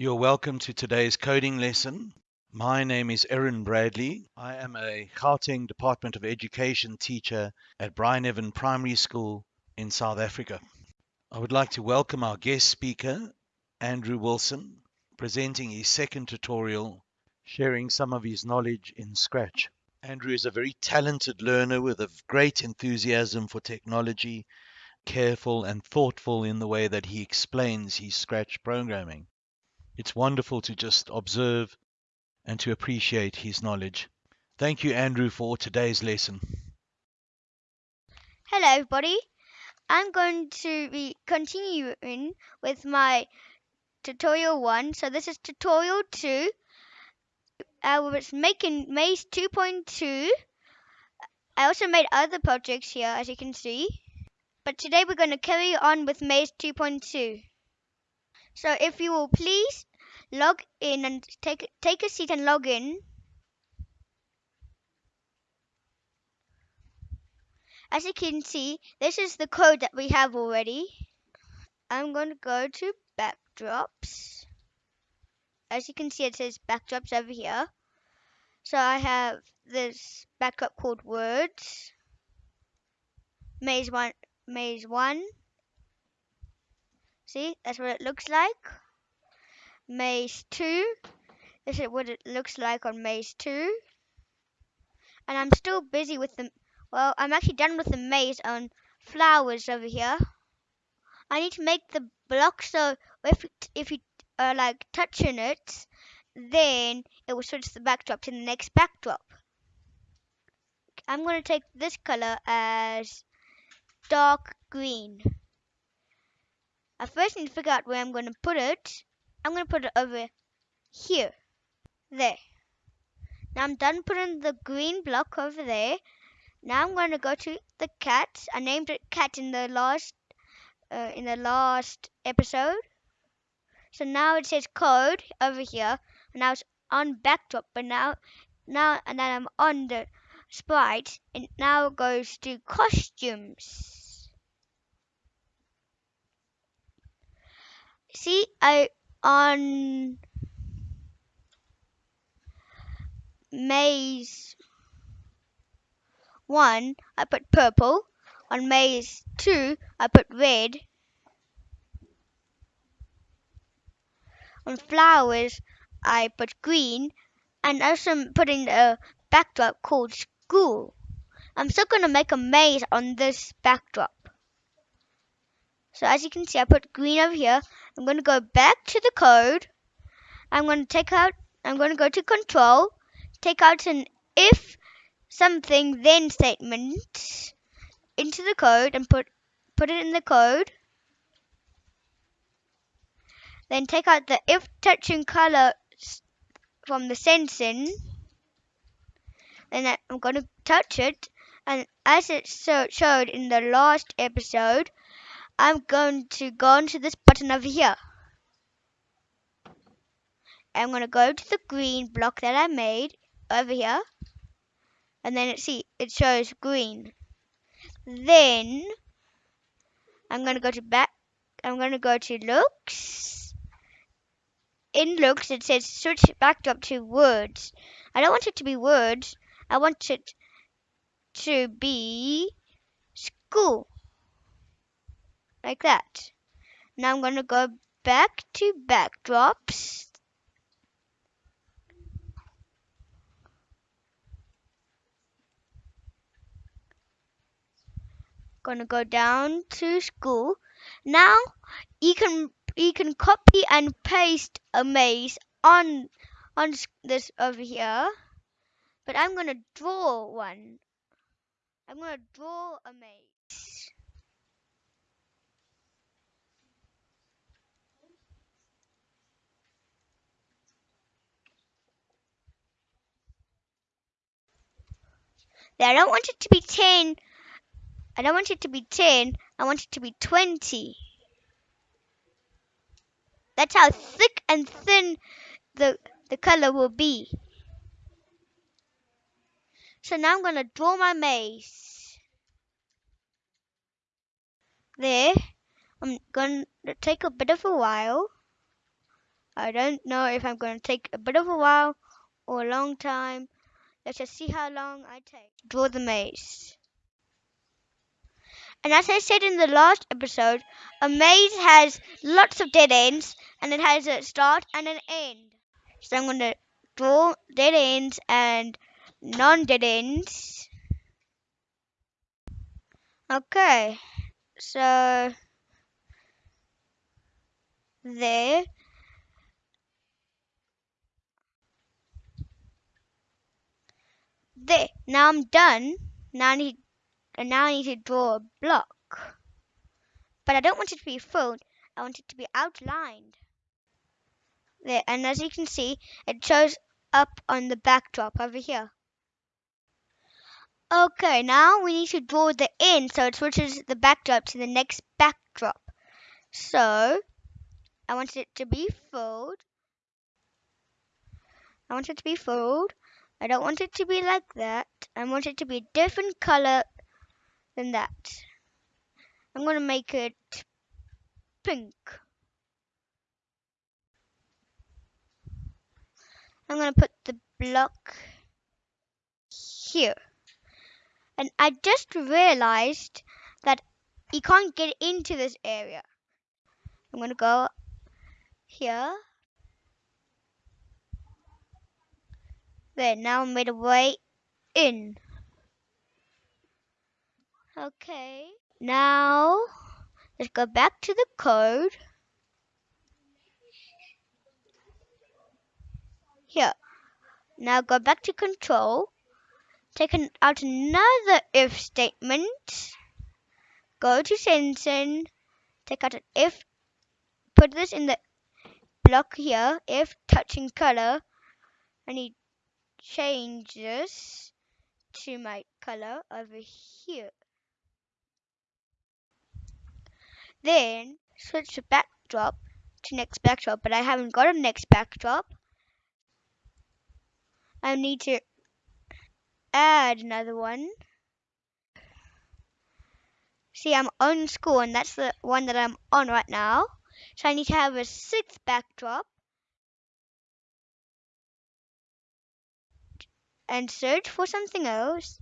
You're welcome to today's coding lesson. My name is Erin Bradley. I am a Gauteng Department of Education teacher at Bryneven Primary School in South Africa. I would like to welcome our guest speaker, Andrew Wilson, presenting his second tutorial, sharing some of his knowledge in Scratch. Andrew is a very talented learner with a great enthusiasm for technology, careful and thoughtful in the way that he explains his Scratch programming. It's wonderful to just observe and to appreciate his knowledge. Thank you, Andrew, for today's lesson. Hello, everybody. I'm going to be continuing with my tutorial one. So this is tutorial two. Uh, I was making Maze 2.2. I also made other projects here, as you can see. But today we're going to carry on with Maze 2.2. So if you will please log in and take take a seat and log in. As you can see, this is the code that we have already. I'm going to go to backdrops. As you can see, it says backdrops over here. So I have this backdrop called words. Maze one, maze one. See, that's what it looks like. Maze 2. This is what it looks like on Maze 2. And I'm still busy with the, well, I'm actually done with the maze on flowers over here. I need to make the block so if, if you are like touching it, then it will switch the backdrop to the next backdrop. I'm going to take this color as dark green. I first need to figure out where I'm going to put it. I'm going to put it over here. There. Now I'm done putting the green block over there. Now I'm going to go to the cat. I named it cat in the last uh, in the last episode. So now it says code over here. And now it's on backdrop, but now now and then I'm on the sprite and now it goes to costumes. See, I on maze 1 I put purple. On maze 2 I put red. On flowers I put green. And also I'm putting a backdrop called school. I'm still going to make a maze on this backdrop so as you can see, I put green over here. I'm going to go back to the code. I'm going to take out, I'm going to go to control, take out an if something then statement into the code and put, put it in the code. Then take out the if touching color from the sensing. Then I'm going to touch it. And as it showed in the last episode, I'm going to go into this button over here. I'm going to go to the green block that I made over here. And then it see it shows green. Then I'm going to go to back. I'm going to go to looks. In looks it says switch backdrop to words. I don't want it to be words. I want it to be school like that. Now I'm going to go back to backdrops. Gonna go down to school. Now you can you can copy and paste a maze on on this over here. But I'm gonna draw one. I'm gonna draw a maze. I don't want it to be 10. I don't want it to be 10. I want it to be 20. That's how thick and thin the, the color will be. So now I'm going to draw my maze. There. I'm going to take a bit of a while. I don't know if I'm going to take a bit of a while or a long time. Let's just see how long I take draw the maze. And as I said in the last episode, a maze has lots of dead ends and it has a start and an end. So I'm going to draw dead ends and non dead ends. Okay, so there. There. Now I'm done. Now I need and now I need to draw a block. But I don't want it to be filled. I want it to be outlined. There, and as you can see, it shows up on the backdrop over here. Okay, now we need to draw the end so it switches the backdrop to the next backdrop. So, I want it to be filled. I want it to be filled. I don't want it to be like that. I want it to be a different color than that. I'm going to make it pink. I'm going to put the block here. And I just realized that you can't get into this area. I'm going to go here. There, now made a way in. Okay, now let's go back to the code. Here, now go back to control. Take an, out another if statement. Go to sensing. Take out an if. Put this in the block here. If touching color. I need change this to my color over here. Then switch to backdrop to next backdrop, but I haven't got a next backdrop. I need to add another one. See, I'm on school, and that's the one that I'm on right now. So I need to have a sixth backdrop. And search for something else.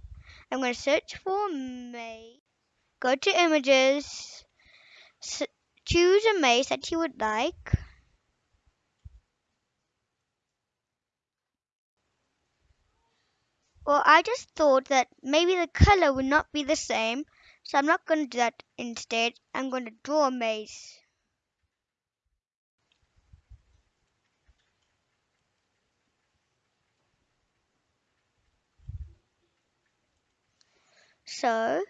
I'm going to search for May. Go to images choose a maze that you would like. Well, I just thought that maybe the color would not be the same, so I'm not going to do that instead. I'm going to draw a maze. So,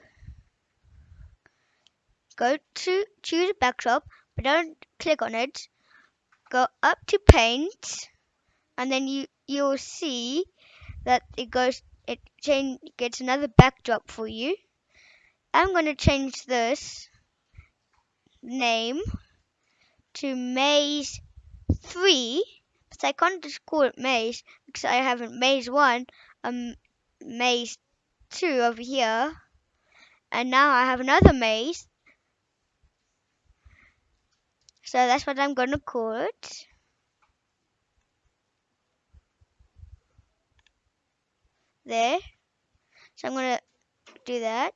Go to choose a backdrop, but don't click on it. Go up to paint, and then you you'll see that it goes it change gets another backdrop for you. I'm going to change this name to maze 3 but I can't just call it maze because I haven't maze 1 um maze 2 over here and now I have another maze So that's what I'm going to call it. There. So I'm going to do that.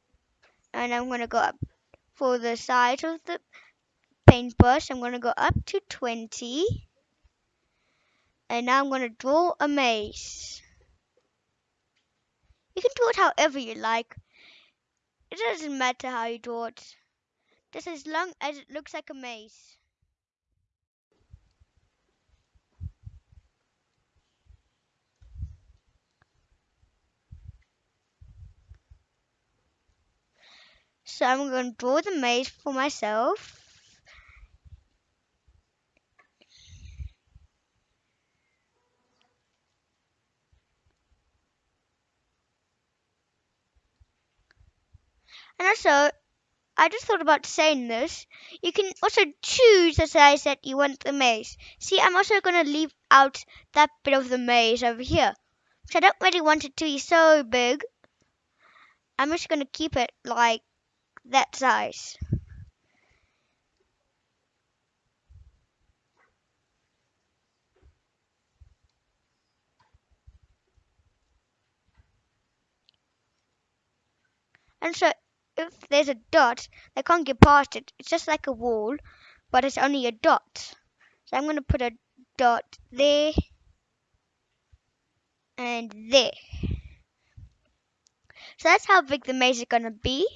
And I'm going to go up for the size of the paintbrush. I'm going to go up to 20. And now I'm going to draw a maze. You can draw it however you like. It doesn't matter how you draw it. Just as long as it looks like a maze. So I'm going to draw the maze for myself. And also, I just thought about saying this. You can also choose the size that you want the maze. See, I'm also going to leave out that bit of the maze over here. So I don't really want it to be so big. I'm just going to keep it like that size. And so if there's a dot, they can't get past it. It's just like a wall, but it's only a dot. So I'm going to put a dot there and there. So that's how big the maze is going to be.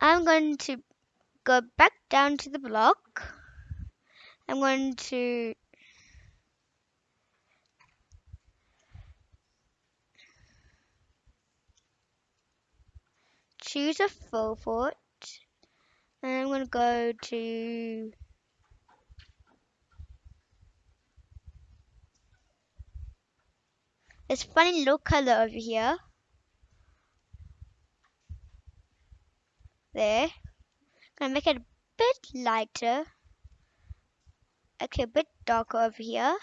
I'm going to go back down to the block. I'm going to choose a full foot and I'm going to go to this funny little color over here. There. Gonna make it a bit lighter. Actually a bit darker over here.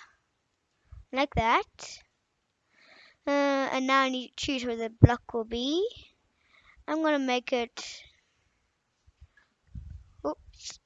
Like that. Uh, and now I need to choose where the block will be I'm gonna make it oops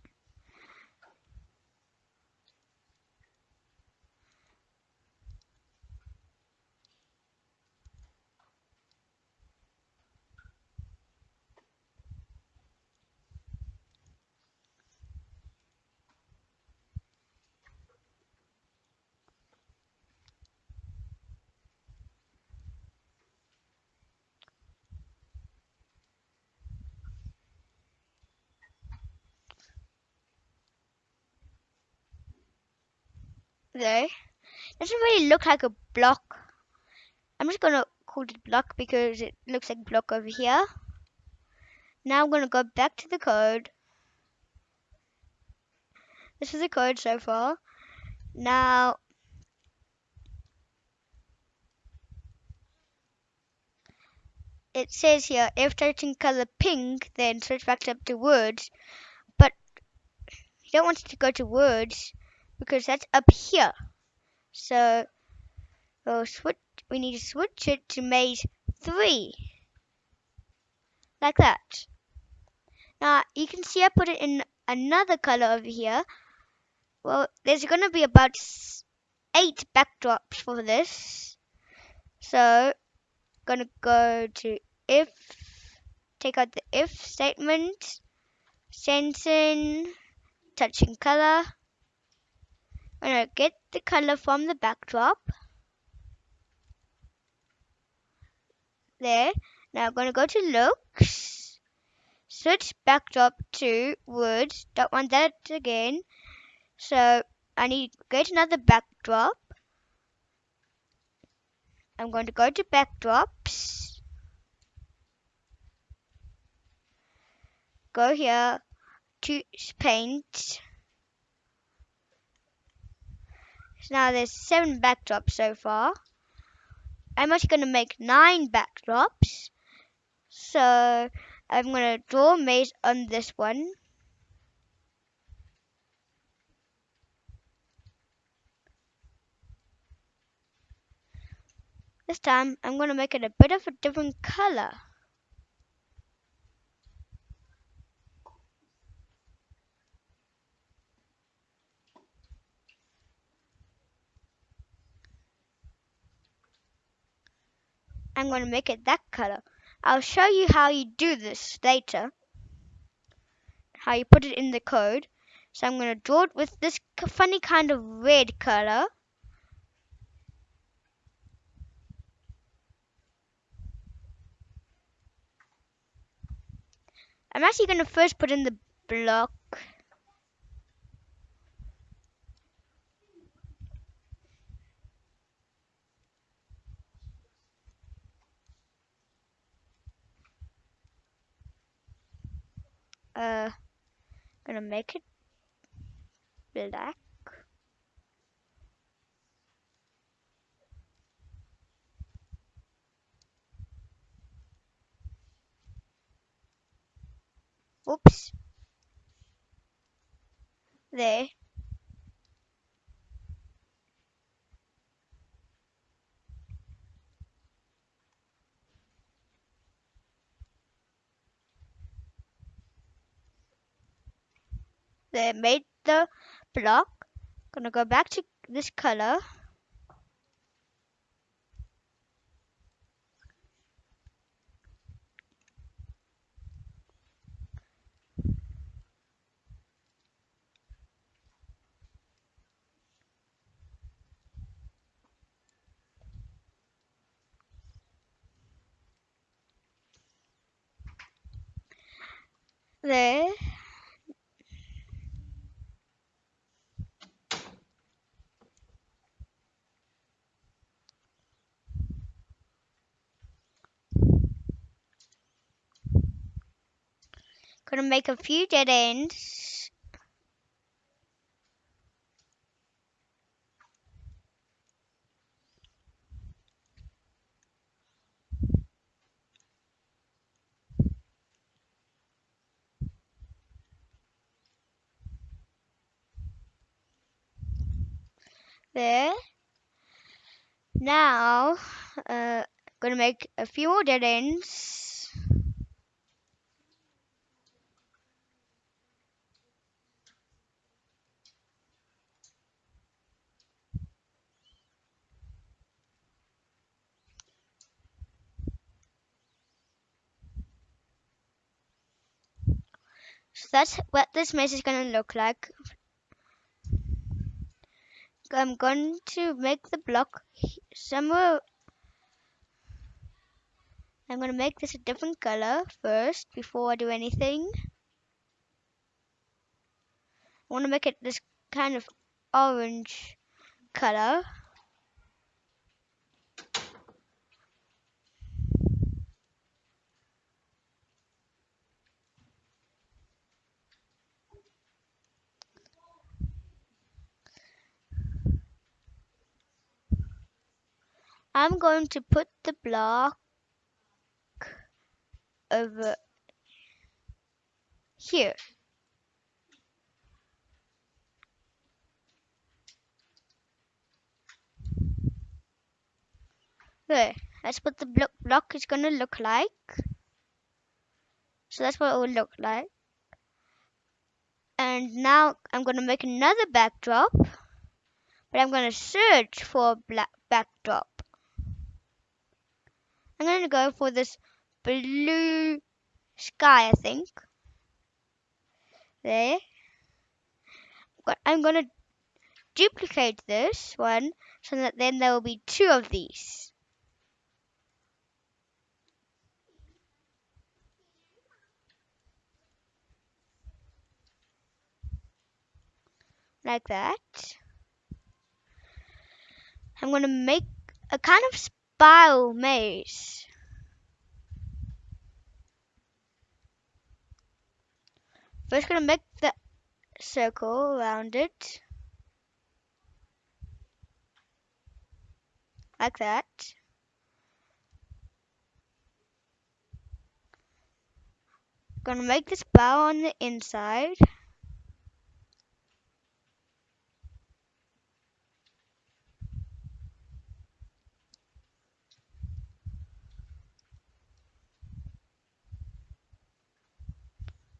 there doesn't really look like a block. I'm just gonna call it block because it looks like block over here. Now I'm gonna go back to the code. This is the code so far. Now it says here if touching color pink then switch backdrop to words. But you don't want it to go to words because that's up here. So we'll switch we need to switch it to maze 3 like that. Now you can see I put it in another color over here. Well there's gonna be about eight backdrops for this. So gonna go to if take out the if statement. Sensing touching color I'm gonna get the color from the backdrop. There. Now I'm gonna go to looks. Switch backdrop to words don't want that again. So I need to get another backdrop. I'm going to go to backdrops. Go here to paint so now there's seven backdrops so far. I'm actually going to make nine backdrops. So I'm going to draw a maze on this one. This time I'm going to make it a bit of a different color. I'm going to make it that color. I'll show you how you do this later. How you put it in the code. So I'm going to draw it with this funny kind of red color. I'm actually going to first put in the block. Uh, gonna make it black. Oops. There. they made the block. Gonna go back to this color. there Gonna make a few dead ends. There. Now, uh, gonna make a few more dead ends. So that's what this maze is gonna look like. I'm going to make the block somewhere. I'm gonna make this a different color first before I do anything. I want to make it this kind of orange color. I'm going to put the block over here. There. That's what the blo- block is going to look like. So that's what it will look like. And now I'm going to make another backdrop. But I'm going to search for a black backdrop. I'm going to go for this blue sky, I think. There. I'm going to duplicate this one so that then there will be two of these. Like that. I'm going to make a kind of spiral maze. First, going to make the circle around it. Like that. Gonna make this bow on the inside.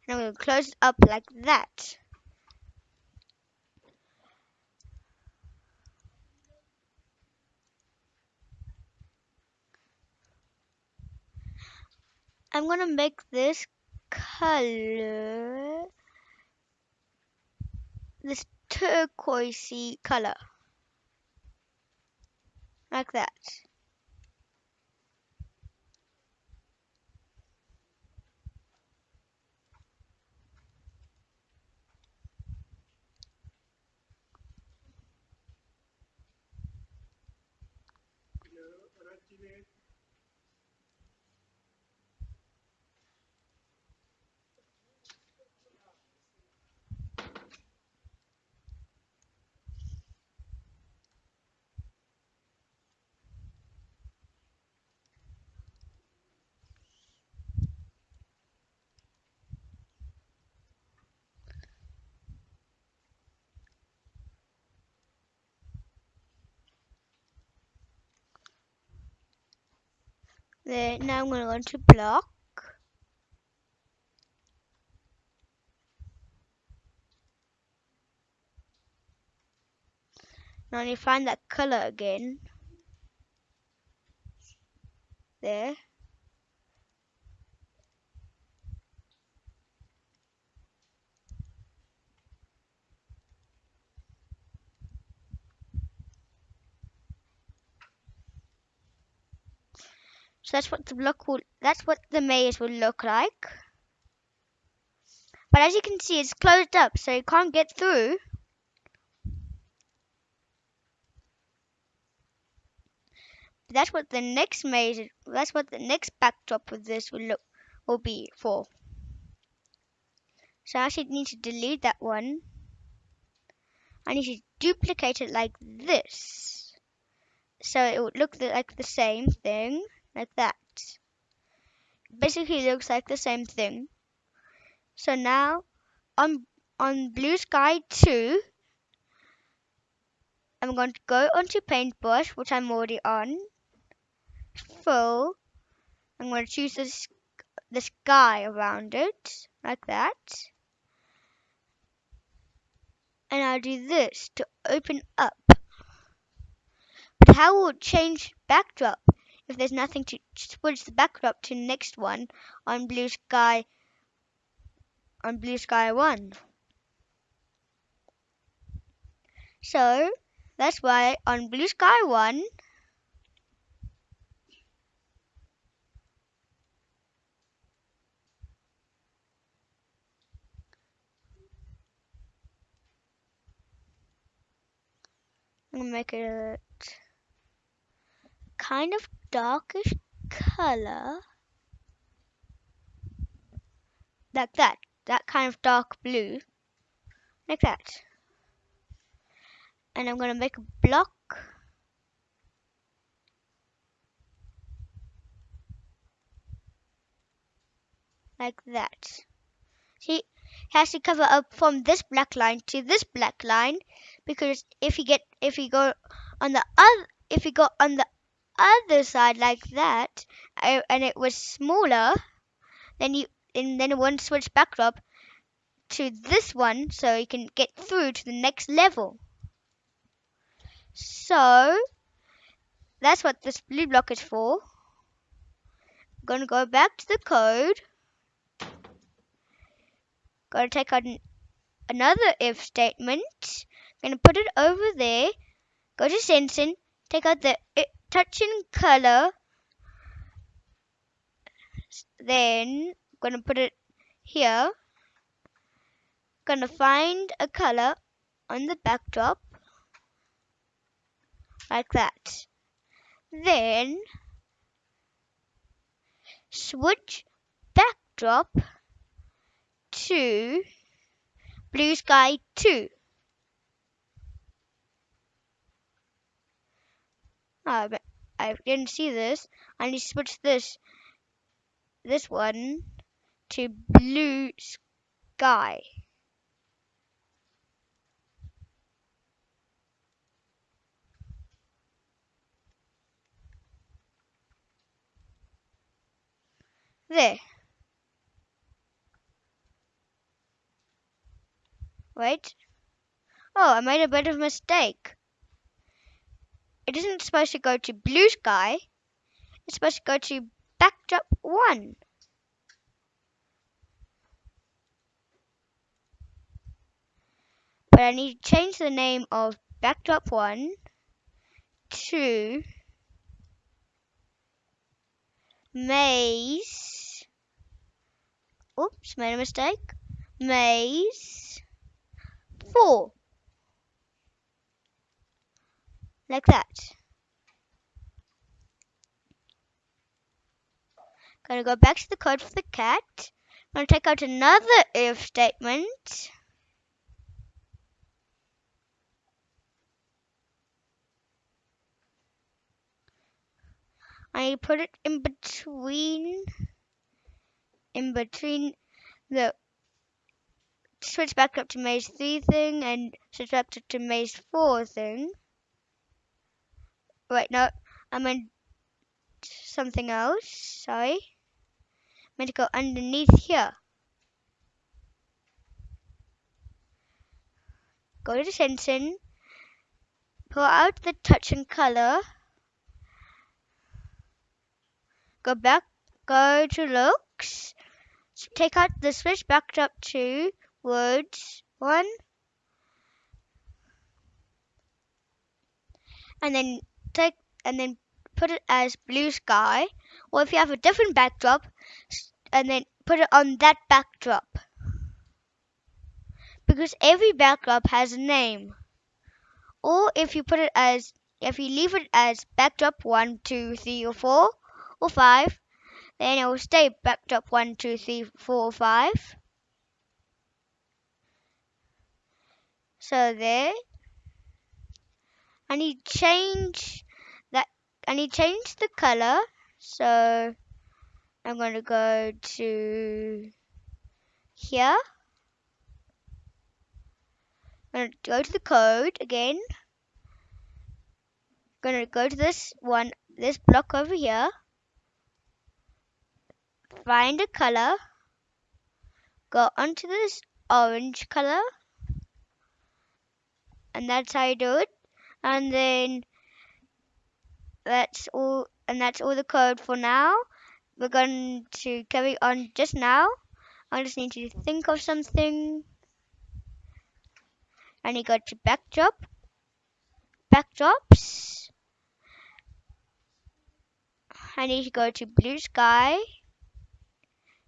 And I'm gonna close it up like that. I'm gonna make this color this turquoisey color. Like that. There, now I'm gonna go into block. Now you find that color again. There. That's what the block will that's what the maze will look like. But as you can see, it's closed up, so you can't get through. But That's what the next maze, that's what the next backdrop with this will look, will be for. So I actually need to delete that one. I need to duplicate it like this. So it would look like the same thing, like that. Basically looks like the same thing. So now on on Blue Sky 2, I'm going to go onto Paintbrush, which I'm already on. Fill. I'm going to choose this the sky around it, like that. And I'll do this to open up. But how will it change backdrop if there's nothing to switch the backdrop to next one on Blue Sky on Blue Sky 1. So that's why on Blue Sky 1 I'm gonna make it kind of darkish color. Like that that kind of dark blue. Like that. And I'm gonna make a block. Like that. See has to cover up from this black line to this black line because if you get if you go on the other if you go on the other side like that and it was smaller then you and then one switch backdrop to this one so you can get through to the next level. So that's what this blue block is for. I'm gonna go back to the code. Gonna take out an, another if statement. Gonna put it over there. Go to sensing. Take out the touching color. Then gonna put it here. Gonna find a color on the backdrop like that. Then switch backdrop to blue sky 2. I didn't see this. I need to switch this this one to blue sky. There. Wait. Oh, I made a bit of a mistake. It isn't supposed to go to blue sky. It's supposed to go to backdrop 1. But I need to change the name of backdrop 1 to maze. Oops, made a mistake. Maze 4. Like that. Gonna go back to the code for the cat. Gonna take out another if statement. I put it in between in between the switch backdrop to maze 3 thing and switch back up to maze 4 thing. Wait, no, I meant something else. Sorry. I meant to go underneath here. Go to sensing. Pull out the touching color. Go back, go to looks. Take out the switch backdrop to words one. And then take and then put it as blue sky. Or if you have a different backdrop, and then put it on that backdrop. because every backdrop has a name. Or if you put it as if you leave it as backdrop one, two, three, or four, or five, then it will stay backdrop one, two, three, four, or five. So there. I need change that I need change the color. So I'm going to go to here. I'm going to go to the code again. I'm going to go to this one, this block over here. Find a color. Go onto this orange color. And that's how you do it. And then that's all and that's all the code for now we're going to carry on just now. I just need to think of something. I need to go to backdrop, backdrops. I need to go to blue sky.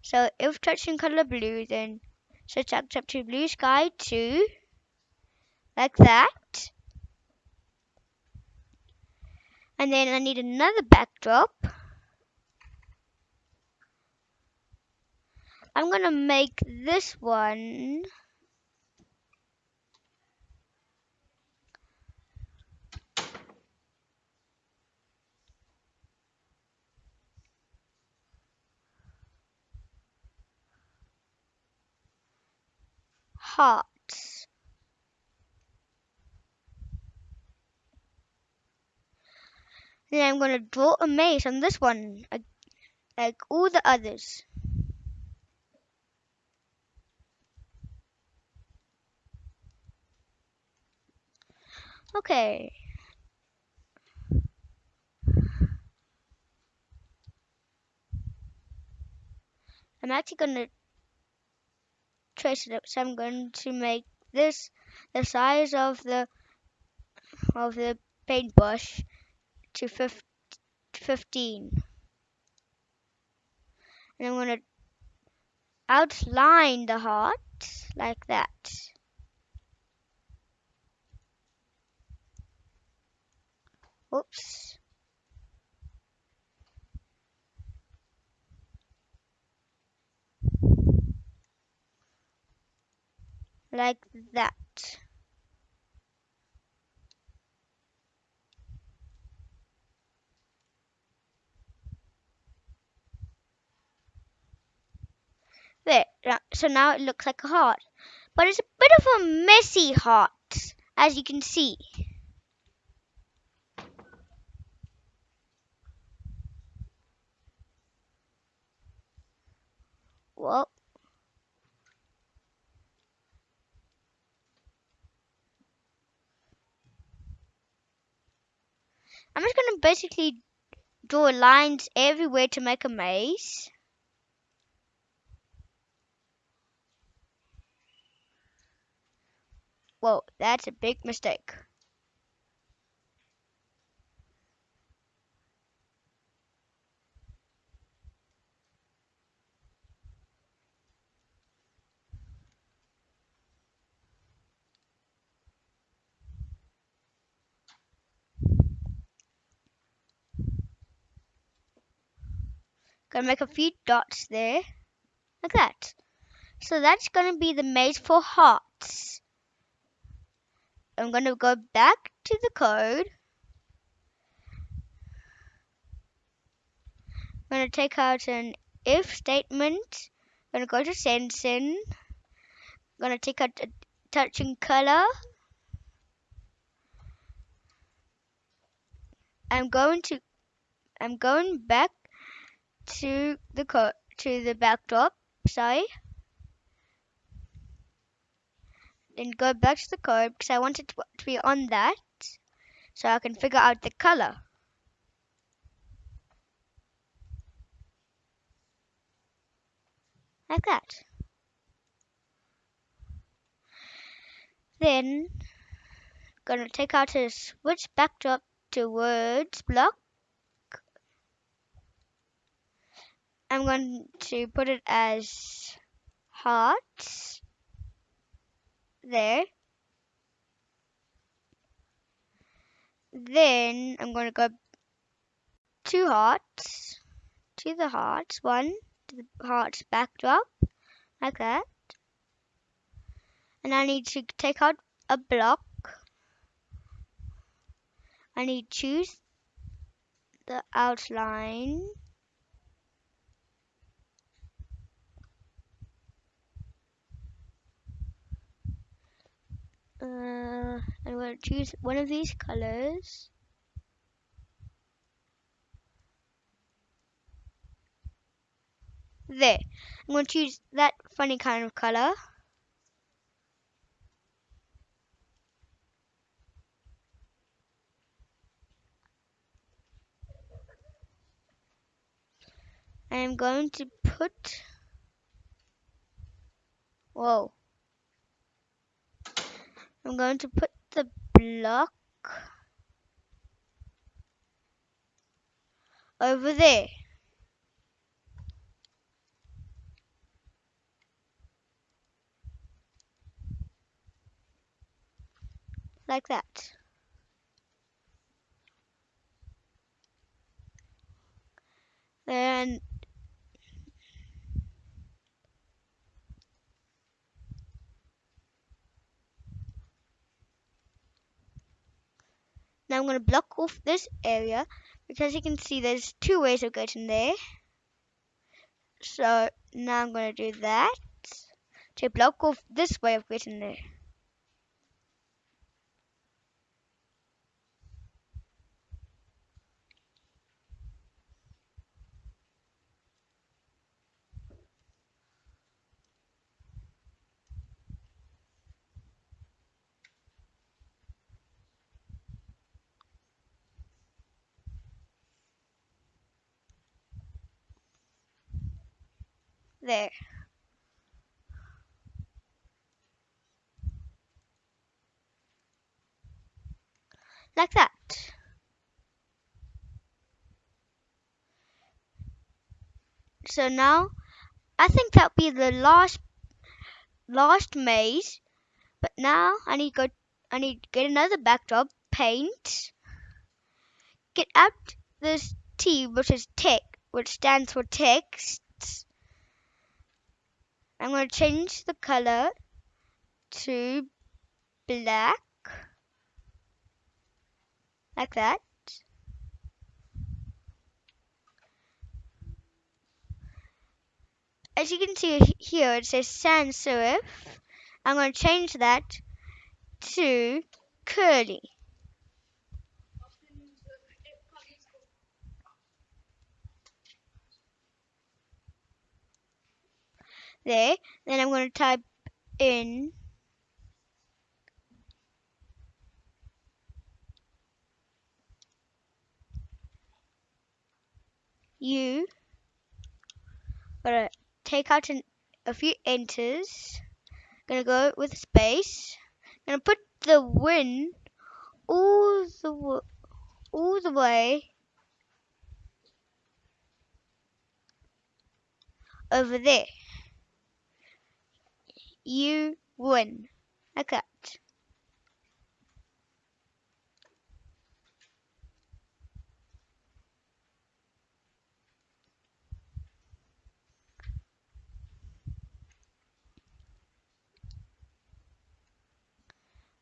So if touching color blue, then switch up to blue sky too, like that. And then I need another backdrop. I'm gonna make this one hearts. Then I'm gonna draw a maze on this one, like all the others. Okay. I'm actually going to trace it up. So I'm going to make this the size of the of the paintbrush to 15. And I'm going to outline the heart like that. Oops. Like that. So now it looks like a heart. But it's a bit of a messy heart, as you can see. Well, I'm just going to basically draw lines everywhere to make a maze. Whoa, that's a big mistake. Gonna make a few dots there, like that. So that's gonna be the maze for hearts. I'm gonna go back to the code. I'm gonna take out an if statement. I'm gonna go to sensing. I'm gonna take out a touching color. I'm going to I'm going back to the to the backdrop sorry then go back to the code because I want it to, be on that so I can figure out the color. Like that. Then gonna take out a switch backdrop to words block. I'm going to put it as hearts there. Then I'm going to go two hearts to the hearts, one to the hearts backdrop, like that. And I need to take out a block. I need to choose the outline. Uh, I'm going to choose one of these colors. There. I'm going to choose that funny kind of color. I'm going to put whoa I'm going to put the block over there. Like that. Then Now I'm going to block off this area because you can see there's two ways of getting there. So now I'm going to do that to block off this way of getting there. There. Like that. So now, I think that'll be the last, last maze. But now I need to go, I need to get another backdrop, paint, get out this T, which is tech, which stands for text, I'm going to change the color to black like that. As you can see here it says sans serif. I'm going to change that to curly there. Then I'm going to type in U. Gonna take out an, a few enters. Gonna go with space. Gonna put the win all the all the way over there you win. Like that.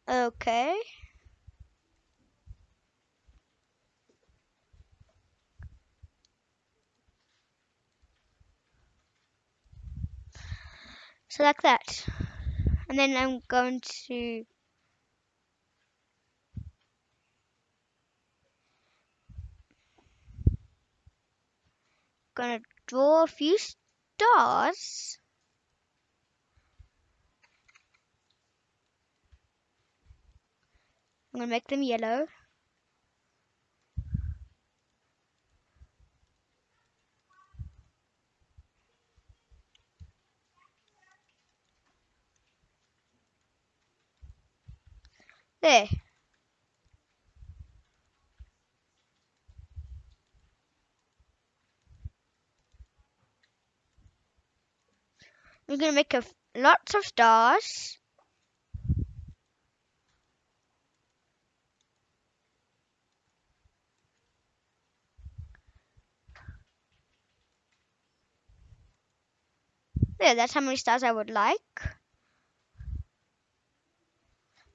Okay. So like that. And then I'm going to gonna draw a few stars. I'm gonna make them yellow. We're going to make lots of stars. Yeah, that's how many stars I would like.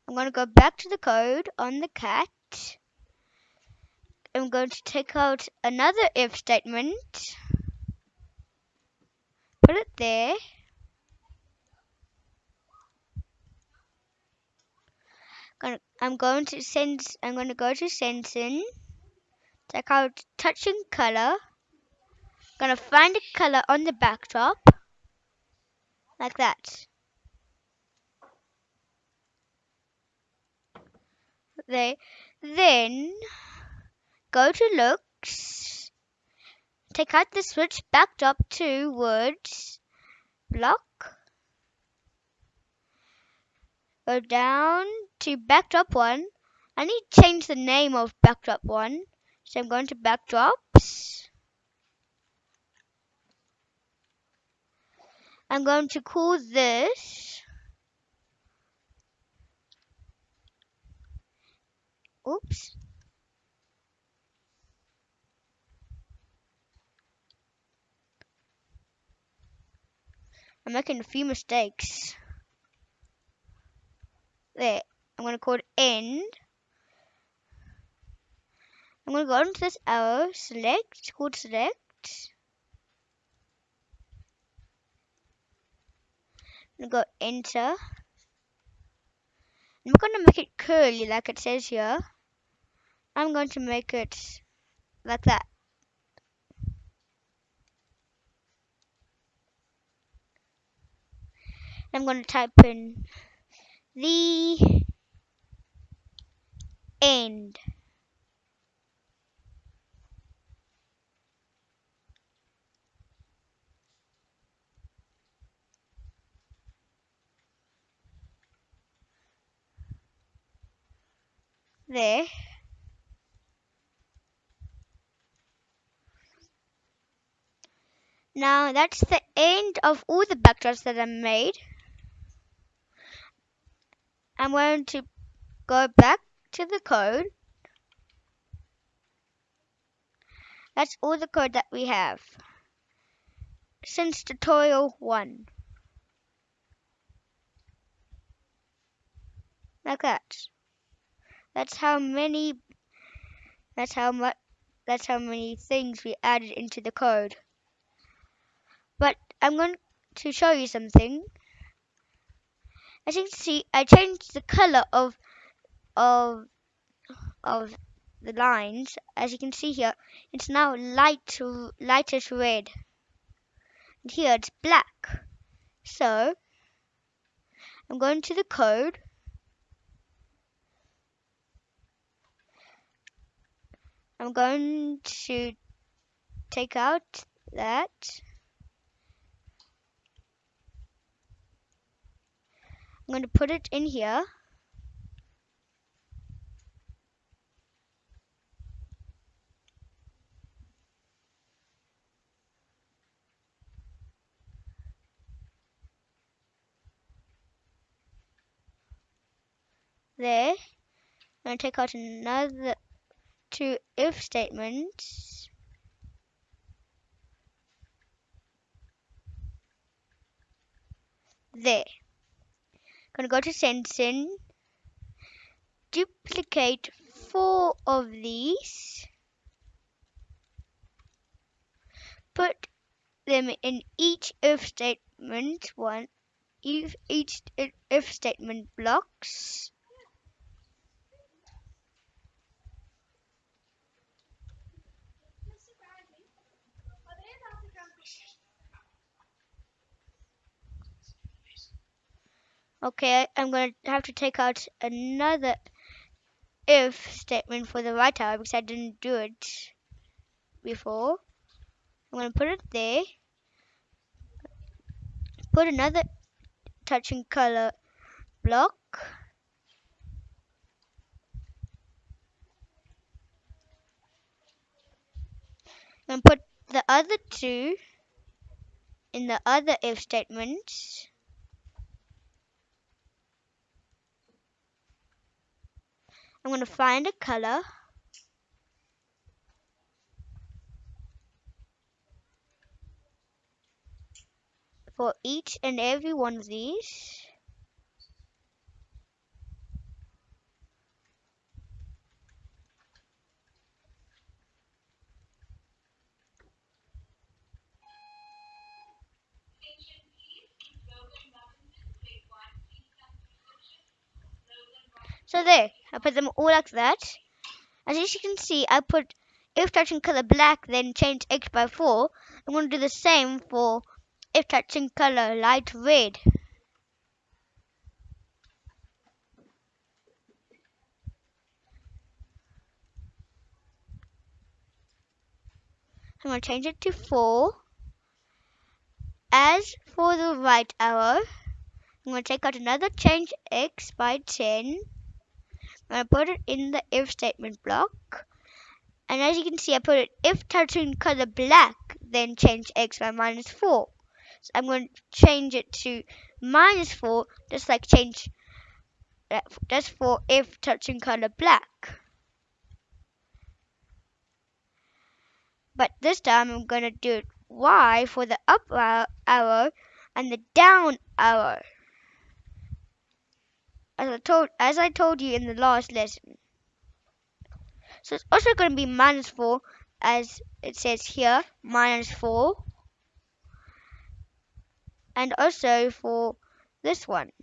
I'm going to go back to the code on the cat. I'm going to take out another if statement. Put it there. I'm going to send. I'm going to go to sensing. Take out touching color. I'm Gonna find a color on the backdrop, like that. There. Then go to looks. Take out the switch backdrop to words block. Go down to backdrop one. I need to change the name of backdrop one. So I'm going to backdrops. I'm going to call this Oops. I'm making a few mistakes. There. I'm going to call it end. I'm going to go into this arrow, select, called select. I'm going to go enter. I'm going to make it curly like it says here. I'm going to make it like that. I'm going to type in the end. there. Now that's the end of all the backdrops that I made. I'm going to go back to the code. That's all the code that we have since tutorial 1. Like that. That's how many that's how much that's how many things we added into the code. But I'm going to show you something. As you can see, I changed the color of of of the lines. As you can see here, it's now light lightish red. And here it's black. So I'm going to the code I'm going to take out that. I'm going to put it in here. There. I'm going to take out another two if statements there. Gonna go to sensing, duplicate four of these, put them in each if statement one, each if statement blocks. Okay, I'm going to have to take out another if statement for the right arrow because I didn't do it before. I'm going to put it there. Put another touching color block. And put the other two in the other if statements. I'm going to find a color. for each and every one of these. So there, I put them all like that. As you can see, I put if touching color black, then change X by 4. I'm going to do the same for if touching color light red. I'm going to change it to 4. As for the right arrow, I'm going to take out another change x by 10. Going to put it in the if statement block. And as you can see, I put it if touching color black, then change x by minus 4. So I'm going to change it to minus 4, just like change just for if touching color black. But this time I'm going to do it Y for the up arrow and the down arrow. As I told as I told you in the last lesson. So it's also going to be minus 4 as it says here, minus 4. And also for this one,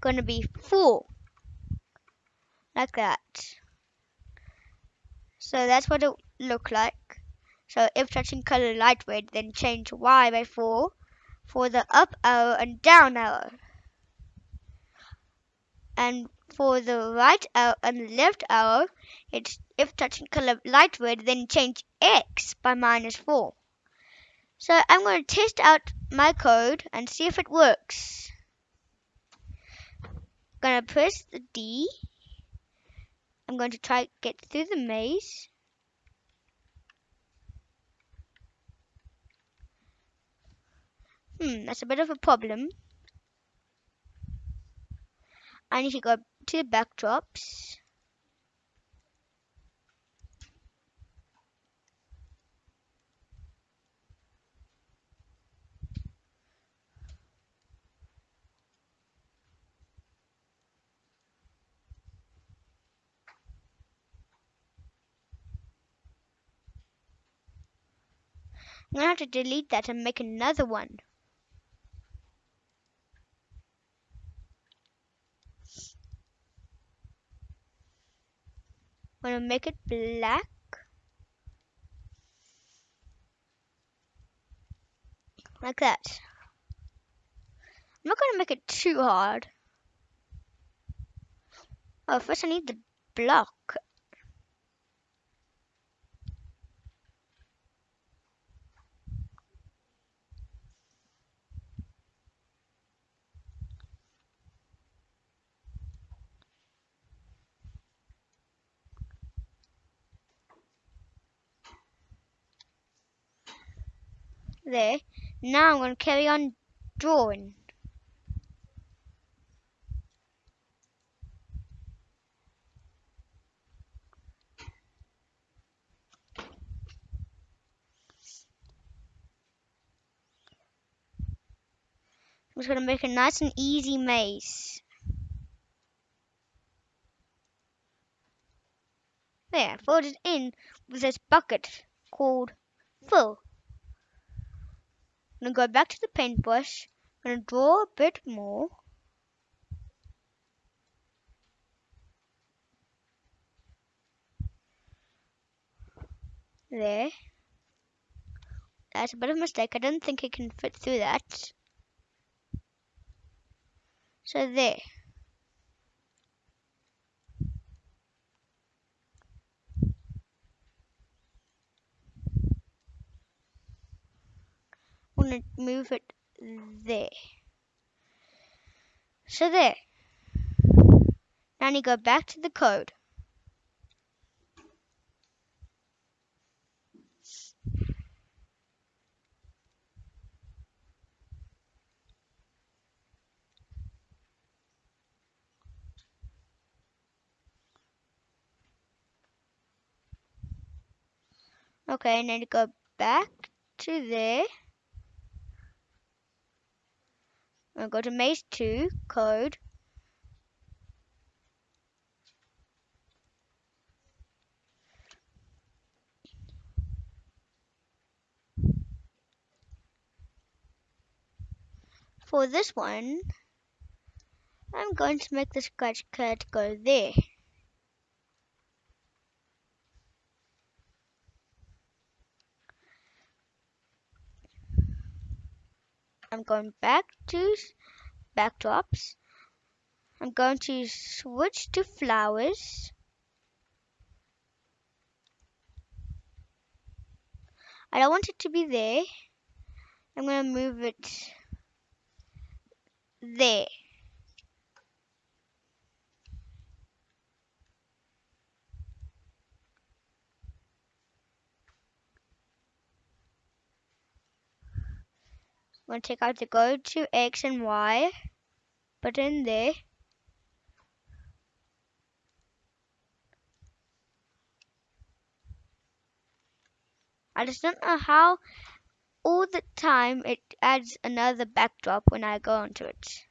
going to be 4. Like that. So that's what it look like. So if touching color light red, then change Y by 4 for the up arrow and down arrow. And for the right arrow and left arrow, it's if touching color light red, then change X by minus 4. So I'm going to test out my code and see if it works. I'm going to press the D I'm going to try to get through the maze. Hmm, that's a bit of a problem. I need to go to the backdrops. I'm gonna have to delete that and make another one. I'm gonna make it black. Like that. I'm not gonna make it too hard. Oh, first I need the block. There. Now I'm going to carry on drawing. I'm just going to make a nice and easy maze. There, filled it in with this bucket called fill. I'm gonna go back to the paintbrush. I'm gonna draw a bit more. There. That's a bit of a mistake. I don't think it can fit through that. So there. To move it there. So there. Now you go back to the code. Okay, and then go back to there. I'll go to maze 2, code. For this one, I'm going to make the scratch cat go there. I'm going back to backdrops. I'm going to switch to flowers. I don't want it to be there. I'm going to move it there. I'm going to take out the go to X and Y button there. I just don't know how all the time it adds another backdrop when I go onto it.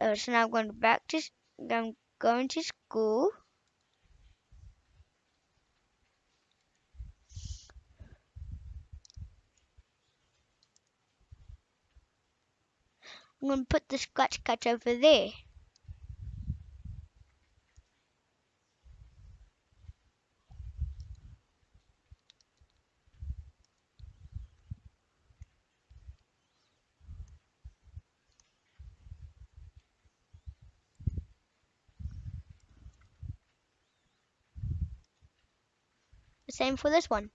Uh, so now I'm going back to I'm going to school. I'm going to put the scratch cat over there. The same for this one.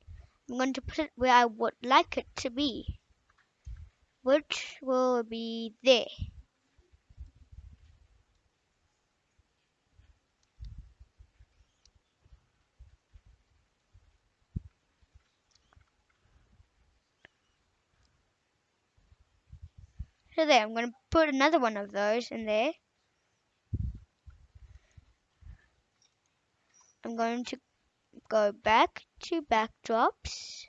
I'm going to put it where I would like it to be, which will be there. So there, I'm going to put another one of those in there. I'm going to go back to backdrops.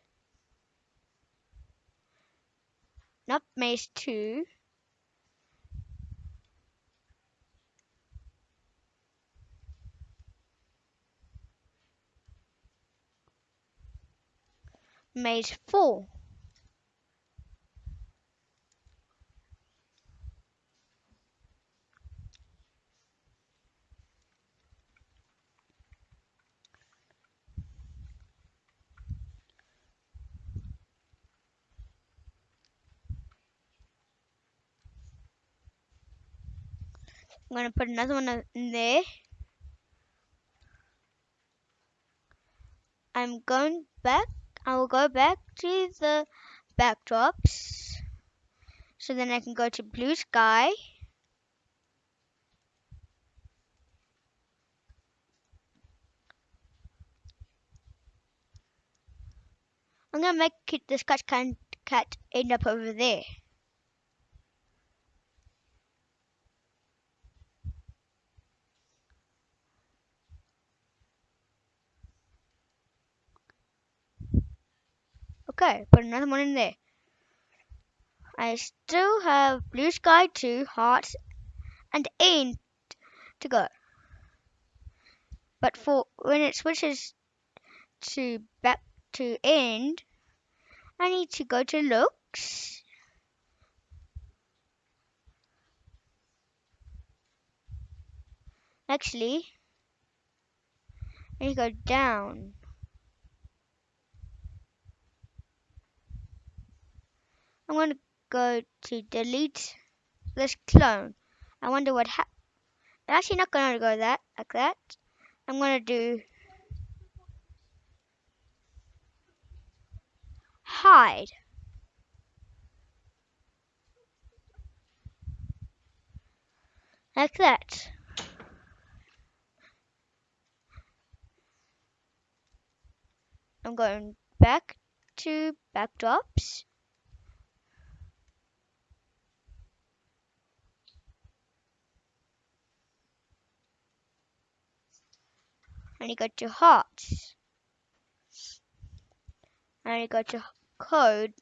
Not maze 2. Maze 4. I'm going to put another one in there. I'm going back. I will go back to the backdrops. So then I can go to blue sky. I'm going to make it, the scratch cat end up over there. Okay, put another one in there. I still have blue sky 2, hearts, and end to go. But for when it switches to back to end, I need to go to looks. Actually, I need to go down. I'm going to go to delete this clone. I wonder what happened. I'm actually not going to go that like that. I'm going to do hide. Like that. I'm going back to backdrops. And you go to hearts and you go to code.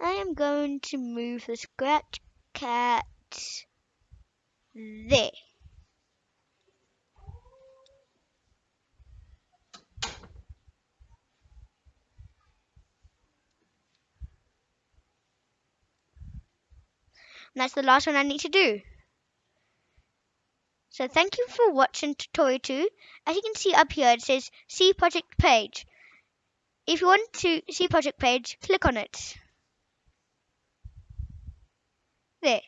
I am going to move the scratch cat there. And that's the last one I need to do. So thank you for watching tutorial 2. As you can see up here, it says see project page. If you want to see project page, click on it. There.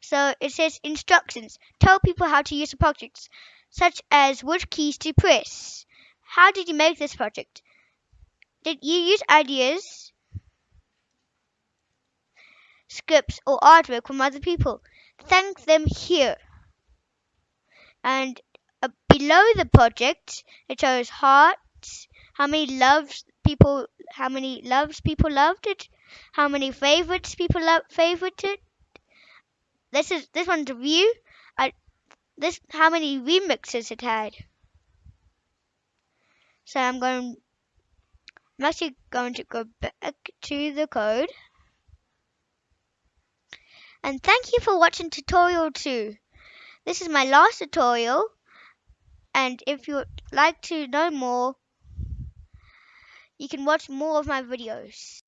So it says instructions. Tell people how to use the projects, such as which keys to press. How did you make this project? Did you use ideas, scripts, or artwork from other people? Thank them here. And uh, below the project, it shows hearts, how many loves people, how many loves people loved it, how many favorites people love favorited. This is this one's a view. I this how many remixes it had. So I'm going. I'm actually going to go back to the code. And thank you for watching tutorial 2. This is my last tutorial. And if you'd like to know more, you can watch more of my videos.